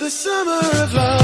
the summer of love.